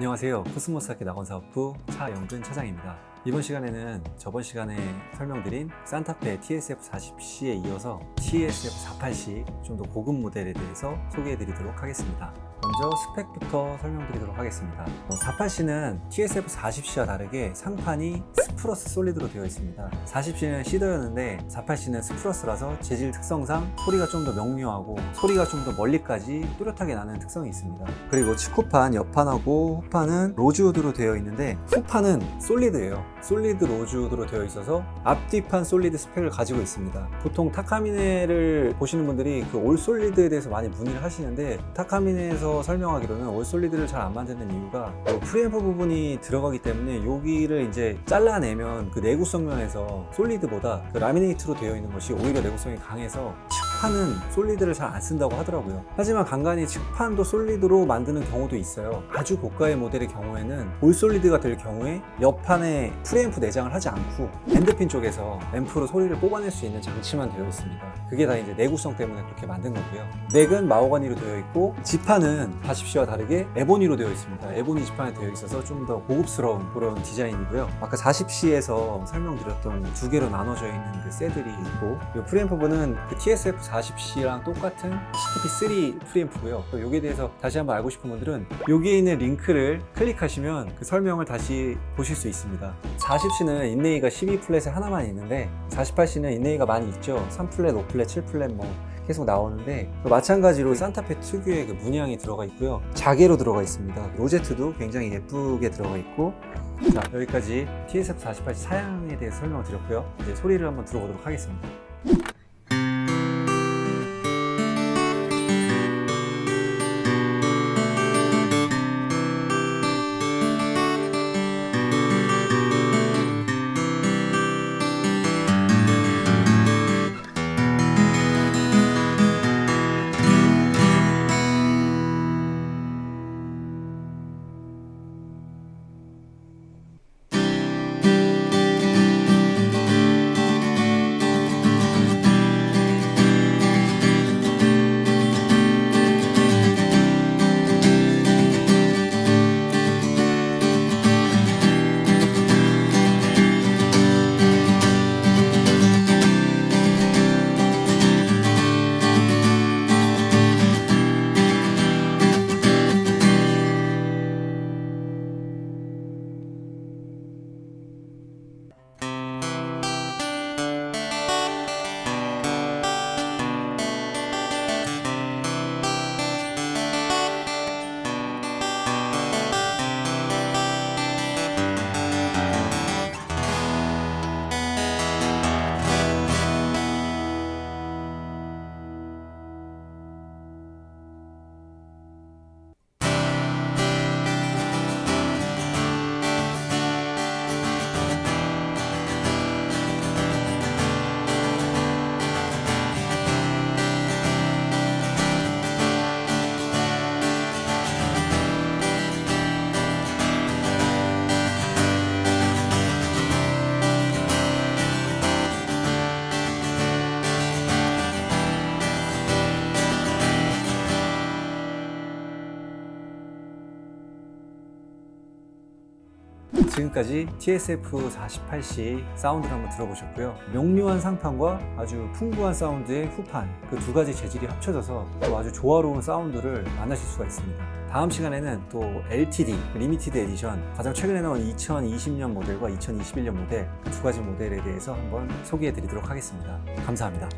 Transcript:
안녕하세요. 코스모스악기 낙원사업부 차영근 차장입니다. 이번 시간에는 저번 시간에 설명드린 Santa Fe TSF40C에 이어서 TSF48C 좀 더 고급 모델에 대해서 소개해 드리도록 하겠습니다 먼저 스펙부터 설명드리도록 하겠습니다. 48C는 TSF40C와 다르게 상판이 spruce solid로 되어 있습니다. 40C는 cedar였는데 48C는 spruce라서 재질 특성상 소리가 좀 더 명료하고 소리가 좀 더 멀리까지 뚜렷하게 나는 특성이 있습니다. 그리고 측후판 옆판하고 후판은 로즈우드로 되어 있는데 후판은 solid예요. solid 로즈우드로 되어 있어서 앞뒤판 solid 스펙을 가지고 있습니다. 보통 타카미네를 보시는 분들이 그 all solid에 대해서 많이 문의를 하시는데 타카미네에서 설명하기로는 all solid를 잘 안 만드는 이유가 그 프리앰프 부분이 들어가기 때문에 여기를 이제 잘라내면 그 내구성 면에서 solid보다 그 laminate로 되어 있는 것이 오히려 내구성이 강해서 측판은 solid를 잘 안 쓴다고 하더라고요. 하지만 간간히 측판도 solid로 만드는 경우도 있어요. 아주 고가의 모델의 경우에는 all solid가 될 경우에 옆판에 프리앰프 내장을 하지 않고 end pin 쪽에서 앰프로 소리를 뽑아낼 수 있는 장치만 되어 있습니다. 그게 다 이제 내구성 때문에 그렇게 만든 거고요. neck은 마호가니로 되어 있고 지판은 40C와 다르게 ebony로 되어 있습니다. ebony 지판이 되어 있어서 좀 더 고급스러운 그런 디자인이고요. 아까 40C에서 설명드렸던 두 개로 나눠져 있는 그 saddle이 있고 이 프리앰프 부분은 그 TSF 40C랑 똑같은 CTP3 프리앰프고요. 여기에 대해서 다시 한번 알고 싶은 분들은 여기에 있는 링크를 클릭하시면 그 설명을 다시 보실 수 있습니다. 40C는 inlay가 12fret에 하나만 있는데 48C는 inlay가 많이 있죠. 3fret, 5fret, 7fret 뭐 계속 나오는데 마찬가지로 산타페 특유의 그 문양이 들어가 있고요. 자개로 들어가 있습니다. 로제트도 굉장히 예쁘게 들어가 있고. 자 여기까지 TSF48 사양에 대해서 설명을 드렸고요. 이제 소리를 한번 들어보도록 하겠습니다 지금까지 TSF48C 사운드를 한번 들어보셨고요. 명료한 상판과 아주 풍부한 사운드의 후판 그 두 가지 재질이 합쳐져서 또 아주 조화로운 사운드를 만나실 수가 있습니다. 다음 시간에는 또 LTD limited edition 가장 최근에 나온 2020년 모델과 2021년 모델 그 두 가지 모델에 대해서 한번 소개해 드리도록 하겠습니다. 감사합니다